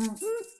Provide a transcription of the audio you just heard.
嗯。